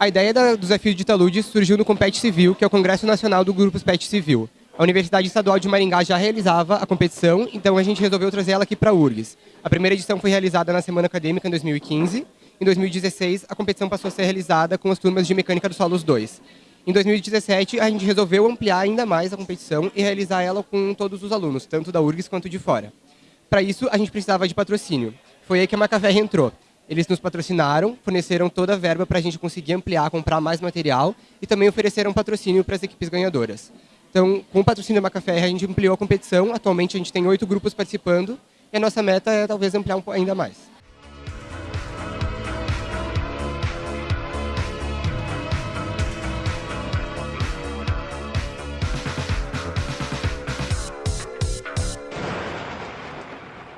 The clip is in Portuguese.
A ideia da, do desafio de Talude surgiu no Compete Civil, que é o Congresso Nacional do Grupo PET Civil. A Universidade Estadual de Maringá já realizava a competição, então a gente resolveu trazer ela aqui para a URGS. A primeira edição foi realizada na Semana Acadêmica em 2015. Em 2016, a competição passou a ser realizada com as turmas de Mecânica dos Solos 2. Em 2017, a gente resolveu ampliar ainda mais a competição e realizar ela com todos os alunos, tanto da URGS quanto de fora. Para isso, a gente precisava de patrocínio. Foi aí que a Macavé entrou. Eles nos patrocinaram, forneceram toda a verba para a gente conseguir ampliar, comprar mais material e também ofereceram patrocínio para as equipes ganhadoras. Então, com o patrocínio da Macafé, a gente ampliou a competição. Atualmente, a gente tem oito grupos participando e a nossa meta é talvez ampliar ainda mais.